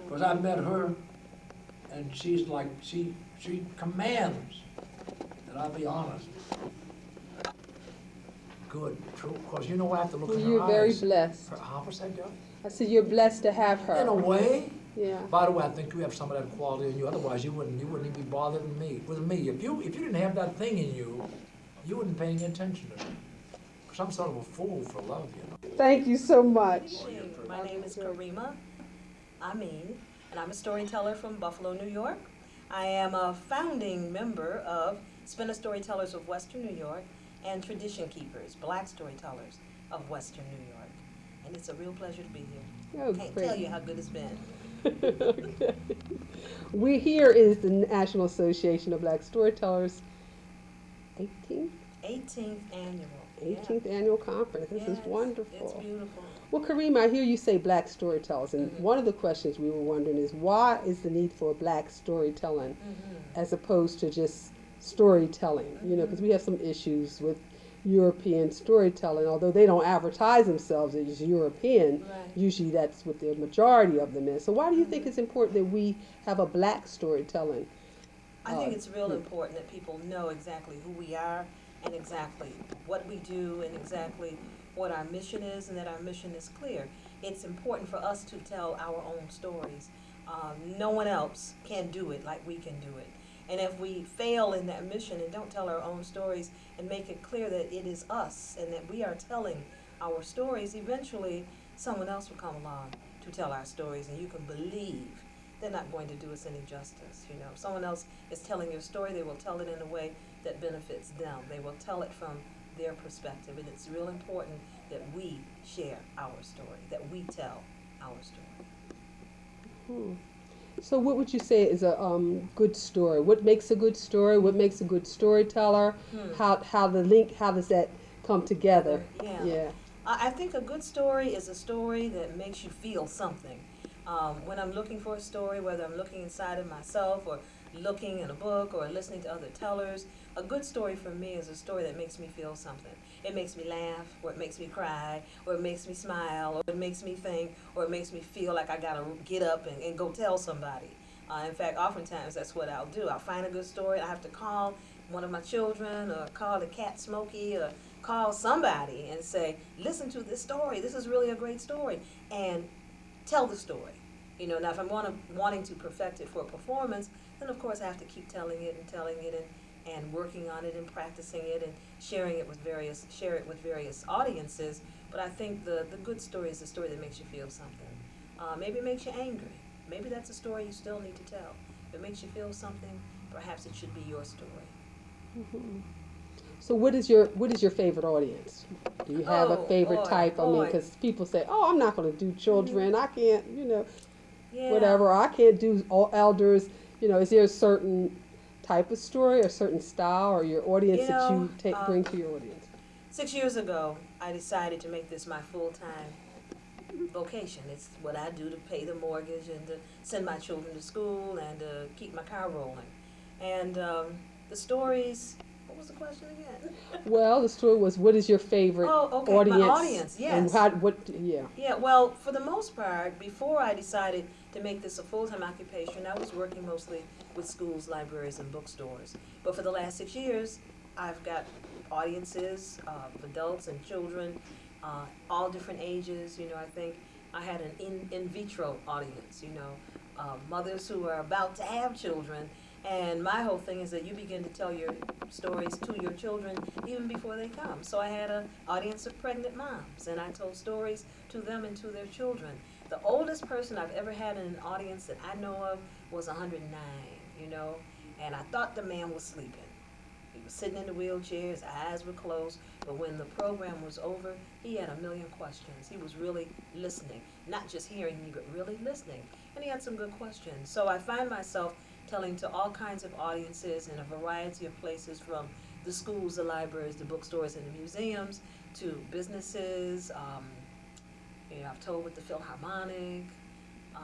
Because I met her, and she's like, she, she commands that I be honest. Good, true, because you know, I have to look Well, in her you're very blessed. Her- How was that, John? I said you're blessed to have her. In a way. Yeah. By the way, I think you have some of that quality in you. Otherwise, you wouldn't. You wouldn't even be bothered with me. With me, if you if you didn't have that thing in you, you wouldn't pay any attention to me. Because I'm sort of a fool for love, you know. Thank you so much. My name is Karima Amin, and I'm a storyteller from Buffalo, New York. I am a founding member of Spinner Storytellers of Western New York and Tradition Keepers, Black Storytellers of Western New York. And it's a real pleasure to be here. Oh, Can't great. tell you how good it's been. okay. We here is the National Association of Black Storytellers 18th, 18th annual. Yeah. 18th annual conference. This is Yes, It's wonderful. beautiful. Well, Kareem, I hear you say black storytellers, and Mhm. one of the questions we were wondering is why is the need for black storytelling Mhm. as opposed to just storytelling? You know, because we have some issues with European storytelling, although they don't advertise themselves as European. Right. Usually, that's what the majority of them is. So, why do you think it's important that we have a black storytelling? I think Uh, it's real yeah. important that people know exactly who we are and exactly what we do and exactly what our mission is and that our mission is clear. It's important for us to tell our own stories. Um, no one else can do it like we can do it. And if we fail in that mission and don't tell our own stories and make it clear that it is us and that we are telling our stories, eventually someone else will come along to tell our stories and you can believe they're not going to do us any justice. You know, if someone else is telling your story, they will tell it in a way that benefits them. They will tell it from their perspective, and it's real important that we share our story, that we tell our story. Hmm. So, what would you say is a um, good story? What makes a good story? What makes a good storyteller? Hmm. How how the link? How does that come together? Yeah. Yeah. I I think a good story is a story that makes you feel something. Um, when I'm looking for a story, whether I'm looking inside of myself or looking in a book or listening to other tellers, a good story for me is a story that makes me feel something. It makes me laugh, or it makes me cry, or it makes me smile, or it makes me think, or it makes me feel like I gotta get up and, and go tell somebody. Uh, in fact, oftentimes that's what I'll do. I'll find a good story, I have to call one of my children, or call the cat Smokey, or call somebody and say, listen to this story. This is really a great story. And tell the story. You know, now if I'm wanna, wanting to perfect it for a performance, of course I have to keep telling it and telling it and, and working on it and practicing it and sharing it with various share it with various audiences. But I think the, the good story is the story that makes you feel something. Uh, maybe it makes you angry. Maybe that's a story you still need to tell. If it makes you feel something, perhaps it should be your story. Mhm. So, what is your what is your favorite audience? Do you have Oh, a favorite boy, type? I mean, because people say, "Oh, I'm not going to do children. I can't," you know, Yeah. whatever. I can't do all elders. You know, is there a certain type of story or certain style or your audience You that you take um, bring to your audience? Six years ago, I decided to make this my full time vocation. It's what I do to pay the mortgage and to send my children to school and to keep my car rolling. And um, the stories, what was the question again? Well, the story was, what is your favorite Oh, okay, my audience? audience, And how, what? Yeah. Yeah, well, for the most part, before I decided to make this a full-time occupation, I was working mostly with schools, libraries, and bookstores. But for the last six years, I've got audiences of adults and children, uh, all different ages. You know, I think I had an in, in vitro audience, you know, uh, mothers who are about to have children. And my whole thing is that you begin to tell your stories to your children even before they come. So I had an audience of pregnant moms, and I told stories to them and to their children. The oldest person I've ever had in an audience that I know of was 109, you know, and I thought the man was sleeping. He was sitting in the wheelchair, his eyes were closed, but when the program was over, he had a million questions. He was really listening, not just hearing me, but really listening. And he had some good questions. So I find myself telling to all kinds of audiences in a variety of places from the schools, the libraries, the bookstores, and the museums to businesses. Um, you know, I've told with the Philharmonic, uh,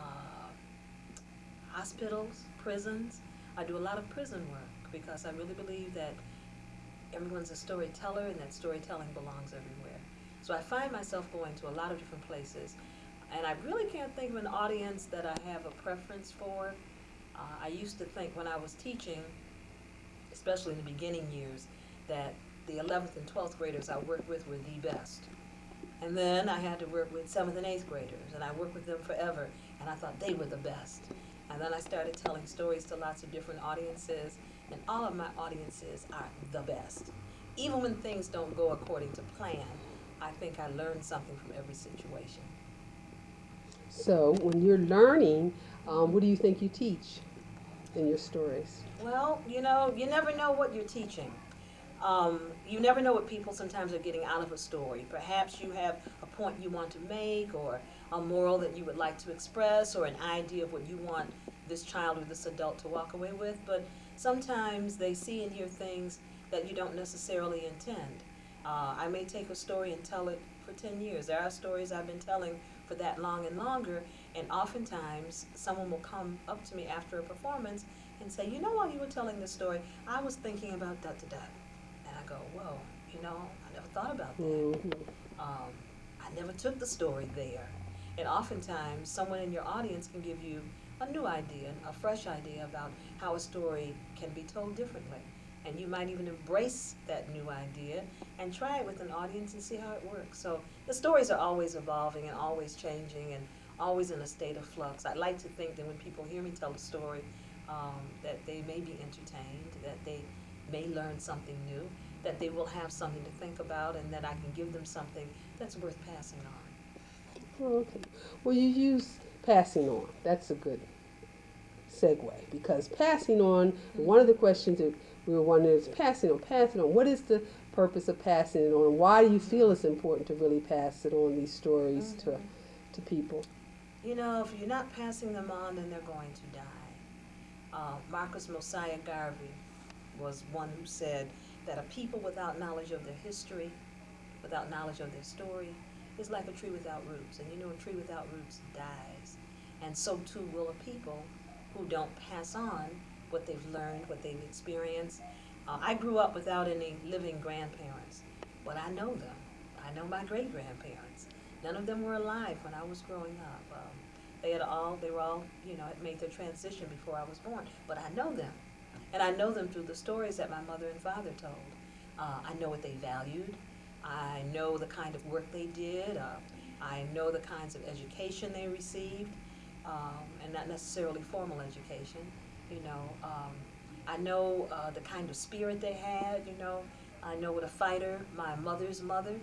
hospitals, prisons. I do a lot of prison work because I really believe that everyone's a storyteller and that storytelling belongs everywhere. So I find myself going to a lot of different places. And I really can't think of an audience that I have a preference for. Uh, I used to think when I was teaching, especially in the beginning years, that the 11th and 12th graders I worked with were the best. And then I had to work with 7th and 8th graders, and I worked with them forever, and I thought they were the best. And then I started telling stories to lots of different audiences, and all of my audiences are the best. Even when things don't go according to plan, I think I learned something from every situation. So, when you're learning, um, what do you think you teach in your stories? Well, you know, you never know what you're teaching. Um, you never know what people sometimes are getting out of a story. Perhaps you have a point you want to make, or a moral that you would like to express, or an idea of what you want this child or this adult to walk away with. But sometimes they see and hear things that you don't necessarily intend. Uh, I may take a story and tell it for 10 years. There are stories I've been telling for that long and longer, and oftentimes someone will come up to me after a performance and say, You know, while you were telling this story, I was thinking about da da da. I go, Whoa, you know, I never thought about that. Mhm. Um, I never took the story there. And oftentimes, someone in your audience can give you a new idea, a fresh idea about how a story can be told differently. And you might even embrace that new idea and try it with an audience and see how it works. So the stories are always evolving and always changing and always in a state of flux. I'd like to think that when people hear me tell a story, um, that they may be entertained, that they may learn something new, that they will have something to think about, and that I can give them something that's worth passing on. Oh, okay. Well, you use passing on. That's a good segue because passing on, one of the questions that we were wondering is passing on, passing on. What is the purpose of passing it on? Why do you feel it's important to really pass it on these stories to, to people? You know, if you're not passing them on, then they're going to die. Uh, Marcus Mosiah Garvey was one who said that a people without knowledge of their history, without knowledge of their story, is like a tree without roots. And you know, a tree without roots dies. And so too will a people who don't pass on what they've learned, what they've experienced. Uh, I grew up without any living grandparents, but I know them. I know my great grandparents. None of them were alive when I was growing up. Um, they had all, they were all, you know, had made their transition before I was born, but I know them. And I know them through the stories that my mother and father told. Uh, I know what they valued. I know the kind of work they did. Uh, I know the kinds of education they received, um, and not necessarily formal education. You know, um, I know uh, the kind of spirit they had. You know, I know what a fighter my mother's mother,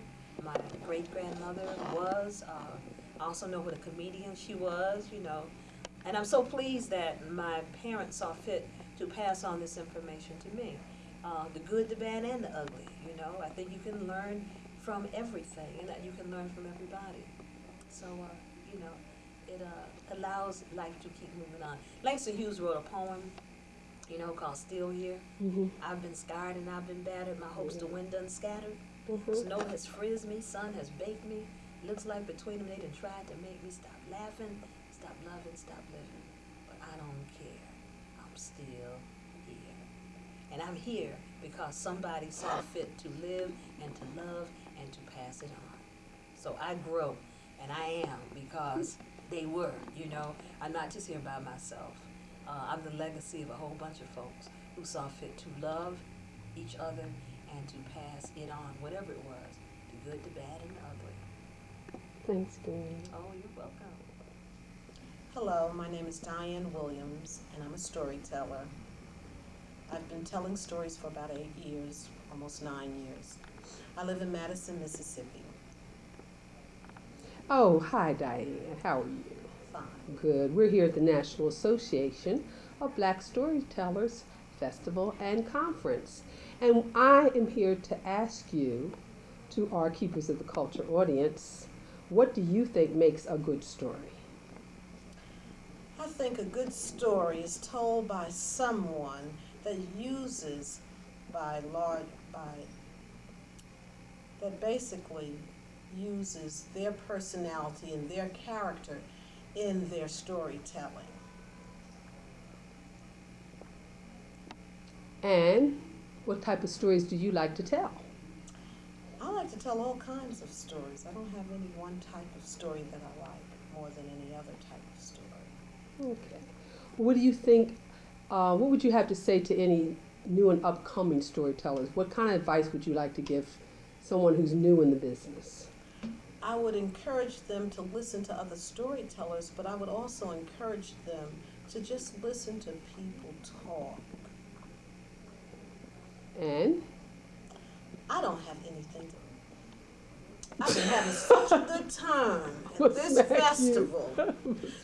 my great grandmother was. Uh, I also know what a comedian she was. You know, and I'm so pleased that my parents saw fit to pass on this information to me. Uh, the good, the bad, and the ugly. You know, I think you can learn from everything, and that you can learn from everybody. So, uh, you know, it uh, allows life to keep moving on. Langston Hughes wrote a poem, you know, called "Still Here." Mm-hmm. I've been scarred and I've been battered. My hopes to wind done scattered. Mm-hmm. Snow has frizzed me, sun has baked me. Looks like between them they done tried to make me stop laughing, stop loving, stop living. But I don't care. I'm still here. And I'm here because somebody saw fit to live and to love and to pass it on. So I grow and I am because they were, you know. I'm not just here by myself. Uh, I'm the legacy of a whole bunch of folks who saw fit to love each other and to pass it on, whatever it was, the good, the bad, and the ugly. Thanks, Doreen. Oh, you're welcome. Hello, my name is Diane Williams, and I'm a storyteller. I've been telling stories for about eight years, almost nine years. I live in Madison, Mississippi. Oh, hi, Diane. How are you? Fine. Good. We're here at the National Association of Black Storytellers Festival and Conference. And I am here to ask you, to our Keepers of the Culture audience, what do you think makes a good story? I think a good story is told by someone that uses by large by that basically uses their personality and their character in their storytelling. And what type of stories do you like to tell? I like to tell all kinds of stories. I don't have any one type of story that I like more than any other type. Okay. What do you think? Uh, what would you have to say to any new and upcoming storytellers? What kind of advice would you like to give someone who's new in the business? I would encourage them to listen to other storytellers, but I would also encourage them to just listen to people talk. And I don't have anything to. I've been having such a good time at this festival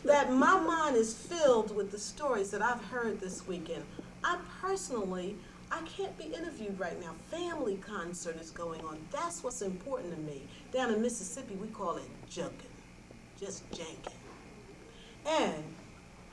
that my mind is filled with the stories that I've heard this weekend. I personally, I can't be interviewed right now. Family concert is going on. That's what's important to me. Down in Mississippi, we call it junkin', just jankin'. And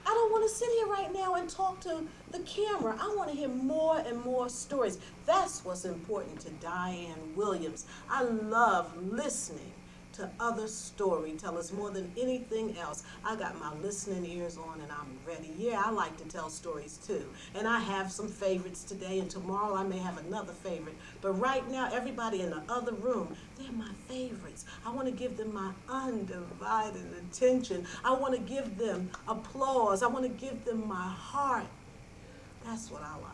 I don't want to sit here right now and talk to the camera. I want to hear more and more stories. That's what's important to Diane Williams. I love listening to other storytellers more than anything else. I got my listening ears on and I'm ready. Yeah, I like to tell stories too. And I have some favorites today and tomorrow I may have another favorite. But right now, everybody in the other room, they're my favorites. I want to give them my undivided attention. I want to give them applause. I want to give them my heart. That's what I like.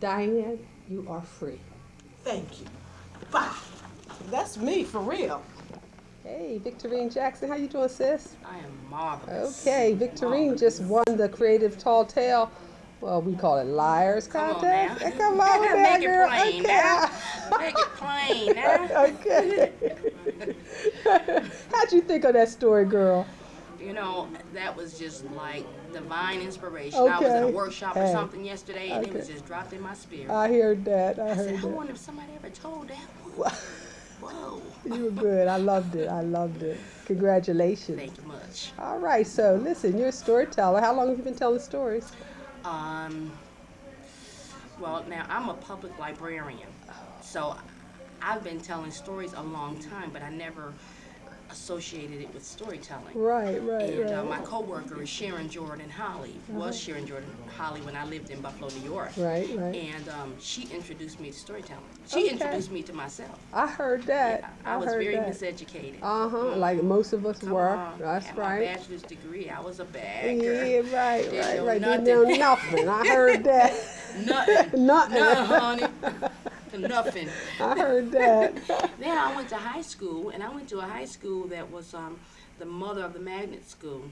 Diane, you are free. Thank you. Bye. That's me for real. Hey, Victorine Jackson, how you doing, sis? I am marvelous. Okay, Victorine just won the Creative Tall Tale. Well, we call it Liars Come on Contest. now. Come on it girl. plain okay. now. Make it plain now. okay. How'd you think of that story, girl? You know, that was just like divine inspiration. Okay. I was at a Okay. workshop or something yesterday, and it was just dropped in my spirit. I heard that. I I said, heard I wonder if somebody ever told that one. Whoa. You were good. I loved it. I loved it. Congratulations. Thank you much. All right. So, listen, you're a storyteller. How long have you been telling stories? Um, well, now I'm a public librarian, so I've been telling stories a long time, but I never associated it with storytelling. Right, right, And uh, right. my coworker is Sharon Jordan Holley. Was Sharon Jordan Holley when I lived in Buffalo, New York. Right, right. And um, she introduced me to storytelling. She Okay. introduced me to myself. I heard that. I, I was heard very that. miseducated. Uh huh. Like most of us were. on. That's Had my bachelor's degree. I was a bad Yeah, right, Didn't right, right. Didn't know nothing. nothing. I heard that. Nothing. Nothing. Nothing, honey. Nothing. I heard that. Then I went to high school, and I went to a high school that was um, the mother of the magnet school.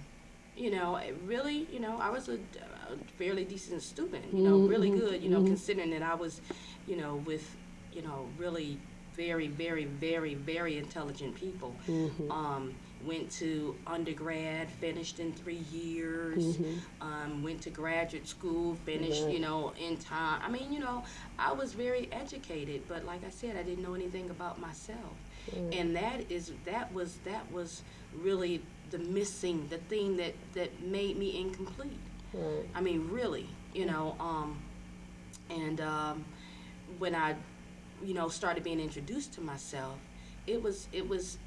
You know, it really, you know, I was a, a fairly decent student. You know, really good. You know, considering that I was, you know, with, you know, really very, very, very, very intelligent people. Um, went to undergrad, finished in three years. Um, went to graduate school, finished, you know, in time. I mean, you know, I was very educated, but like I said, I didn't know anything about myself. And that is that was that was really the missing, the thing that that made me incomplete. Right. I mean, really, you know, um, and um, when I, you know, started being introduced to myself, it was, it was,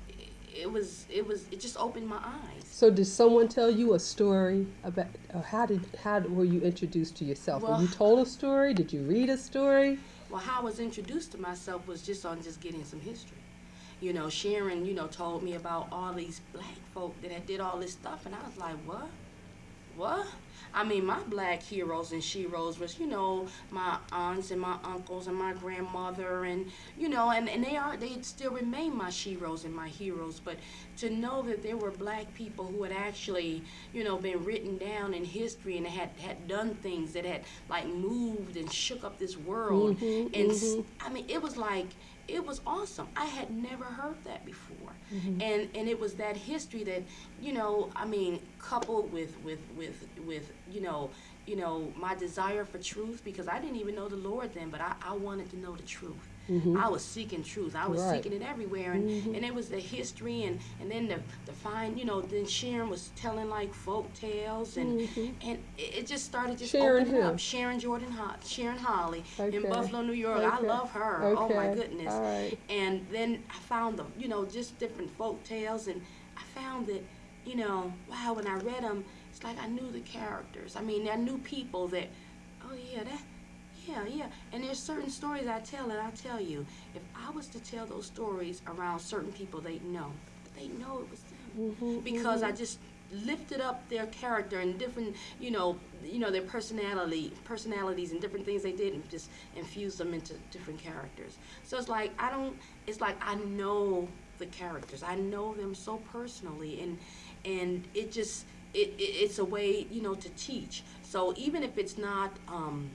it was, it was, it just opened my eyes. So, did someone tell you a story about? Or how did how were you introduced to yourself? were you told a story? Did you read a story? Well, how I was introduced to myself was just on just getting some history. You know, Sharon, you know, told me about all these black folk that had did all this stuff, and I was like, what? What? I mean, my black heroes and sheroes was, you know, my aunts and my uncles and my grandmother, and you know, and, and they are they still remain my sheroes and my heroes. But to know that there were black people who had actually, you know, been written down in history and had had done things that had like moved and shook up this world, mm-hmm, and mm-hmm. I mean, it was like it was awesome. I had never heard that before, mm-hmm. and and it was that history that you know. I mean, coupled with with with with you know you know my desire for truth because I didn't even know the Lord then, but I, I wanted to know the truth. Mm-hmm. I was seeking truth. I was Right. seeking it everywhere, and, mm-hmm. and it was the history, and, and then the the fine, you know. Then Sharon was telling like folk tales, and mm-hmm. and it, just started just Sharon opening who? up. Sharon Jordan, Ho- Sharon Holley Okay. in Buffalo, New York. I love her. Oh my goodness. Right. And then I found the, you know, just different folk tales, and I found that, you know, wow, when I read them, it's like I knew the characters. I mean, I knew people that, oh yeah, that, yeah, yeah. And there's certain stories I tell, and I tell you, if I was to tell those stories around certain people, they'd know. They know it was them because I just lifted up their character and different, you know, you know their personality, personalities and different things they did, and just infused them into different characters. So it's like I don't. It's like I know the characters. I know them so personally, and and it just it, it it's a way you know to teach. So even if it's not. Um,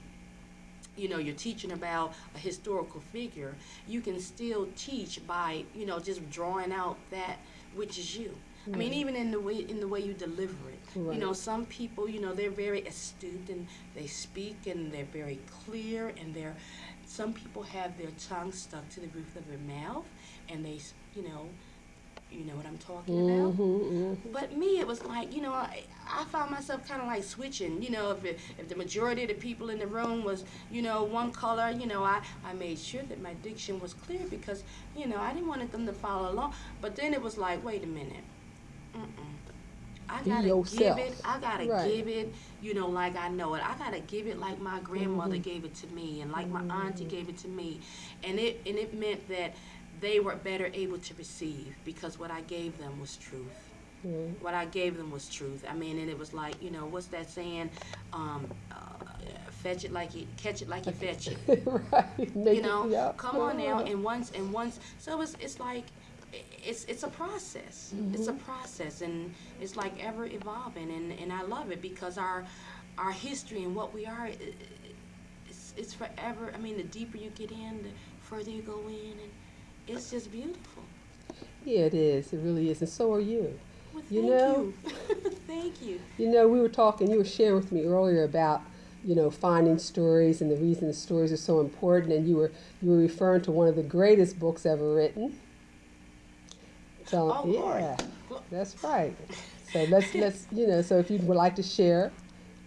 you know you're teaching about a historical figure you can still teach by you know just drawing out that which is you. I mean even in the way in the way you deliver it. You know some people you know they're very astute and they speak and they're very clear and they're some people have their tongue stuck to the roof of their mouth and they you know you know what i'm talking about mm-hmm, mm-hmm, but me, it was like, you know, I, I found myself kind of like switching. You know, if, it, if the majority of the people in the room was, you know, one color, you know, I, I made sure that my diction was clear because, you know, I didn't want them to follow along. But then it was like, wait a minute. Mm-mm. I gotta yourself. give it. I gotta Right. give it. You know, like I know it. I gotta give it like my grandmother mm-hmm. gave it to me, and like my auntie mm-hmm. gave it to me, and it and it meant that they were better able to receive because what I gave them was truth what I gave them was truth. I mean, and it was like, you know, what's that saying? Um, uh, fetch it like you catch it like you fetch it. right. Make you it- know, yeah. come on now. And once and once, so it's it's like it's it's a process. It's a process, and it's like ever evolving, and and I love it because our our history and what we are. It's, it's forever. I mean, the deeper you get in, the further you go in, and it's just beautiful. Yeah, it is. It really is. And so are you. Well, You thank know- you. thank you. You know, we were talking, you were sharing with me earlier about, you know, finding stories and the reason the stories are so important and you were you were referring to one of the greatest books ever written. So Oh, Lord. yeah. That's right. So let's let's you know, so if you would like to share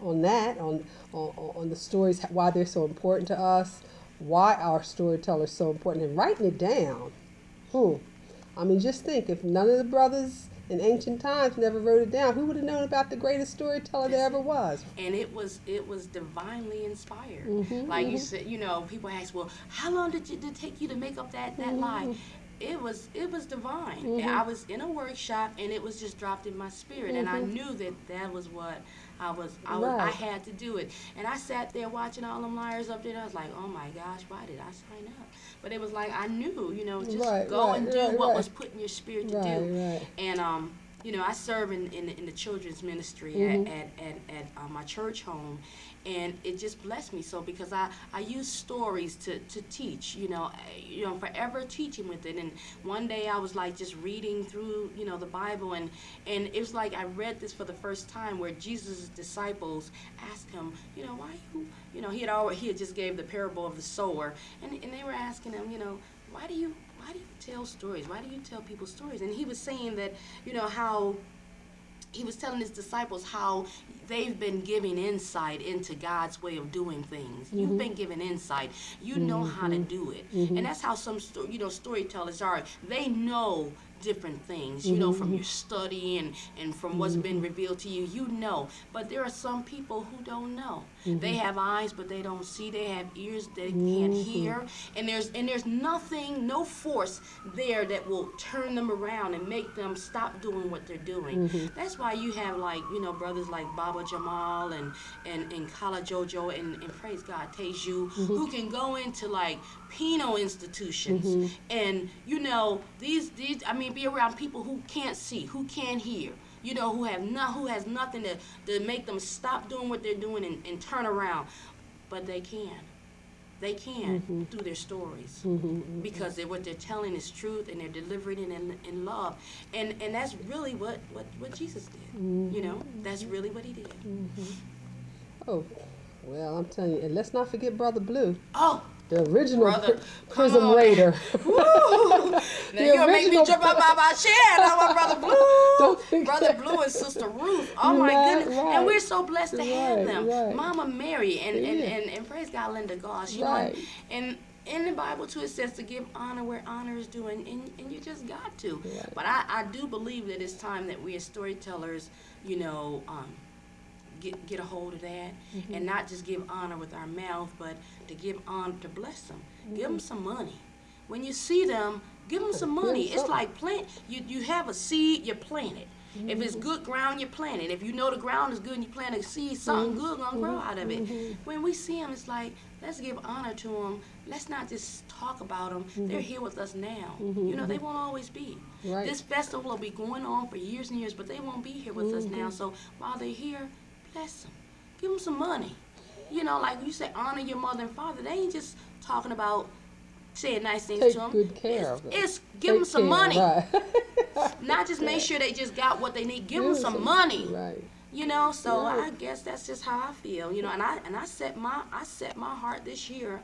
on that, on on, on the stories why they're so important to us, why our storytellers so important and writing it down. Hmm. I mean just think if none of the brothers in ancient times never wrote it down, who would have known about the greatest storyteller there ever was? and it was it was divinely inspired. Mhm, like you mhm. said, you know, people ask, well, how long did it did it take you to make up that that line? It was it was divine. Mhm. I was in a workshop and it was just dropped in my spirit, and I Mhm. knew that that was what I was I was I had to do it. And I sat there watching all them liars up there. I was like, oh my gosh, why did I sign up? But it was like I knew, you know, just Right, go right, and do right, what right. was put in your spirit to Right, do. right. And um, you know, I serve in in, in the children's ministry Mhm. at at at, at uh, my church home, and it just blessed me so because I I use stories to to teach. You know, I- you know, forever teaching with it. And one day I was like just reading through you know the Bible, and and it was like I read this for the first time where Jesus' disciples asked him, you know, why you you know he had already he had just gave the parable of the sower, and and they were asking him, you know, why do you why do you tell stories? Why do you tell people stories? And he was saying that, you know, how he was telling his disciples how they've been giving insight into God's way of doing things. You've mm-hmm. been given insight. You know how to mm-hmm. do it. Mm-hmm. And that's how some sto- you know storytellers are. They know different things, you know, from mm-hmm. your study and, and from what's been mm-hmm. revealed to you, you know. But there are some people who don't know. They mm-hmm. have eyes but they don't see. They have ears they can't hear. And there's and there's nothing, no force there that will turn them around and make them stop doing what they're doing. That's why you have like, you know, brothers like Baba Jamal and and, and Kala Jojo and, and praise God Teju who can go into like penal institutions mm-hmm. and you know these these I mean be around people who can't see, who can't hear, you know, who have not who has nothing to, to make them stop doing what they're doing and, and turn around. But they can. They can mm-hmm. through their stories mm-hmm, because they, what they're telling is truth and they're delivering it in, in love. And and that's really what, what, what Jesus did. You know, that's really what he did. Oh, well, I'm telling you, and let's not forget Brother Blue, Oh, the original Brother, come Prism on. Raider. Woo! Now you're gonna make me jump out my, my chair. Now my brother Blue, Don't think brother that. Blue and sister Ruth. Oh my right, goodness! right. And we're so blessed to have Right, them. Mama Mary and and, Yeah. and, and praise God, Linda Goss. You know, and in the Bible too, it says to give honor where honor is due, and, and, and you just got to. But I, I do believe that it's time that we as storytellers, you know, um, get get a hold of that Mm-hmm. and not just give honor with our mouth, but to give honor to bless them. Give them some money. When you see them, give them some money. It's like plant. You you have a seed, you plant it. If it's good ground, you plant it. If you know the ground is good and you plant a seed, something good gonna grow out of it. When we see them, it's like let's give honor to them. Let's not just talk about them. They're here with us now. You know they won't always be. Right. This festival will be going on for years and years, but they won't be here with us now. So while they're here, bless them. Give them some money. You know, like you say, honor your mother and father. They ain't just talking about saying nice things Take to them. good care it's, of them. It's give them some care, money. Right. Not just make sure they just got what they need. Give them some some- money. Right. You know, so Right. I guess that's just how I feel. You know, and I and I set my I set my heart this year.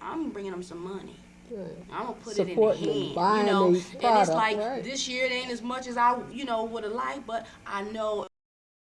I'm bringing them some money. right. I'm gonna put Supporting it in the hand, you know. And it's like right. this year it ain't as much as I, you know, would have liked, but I know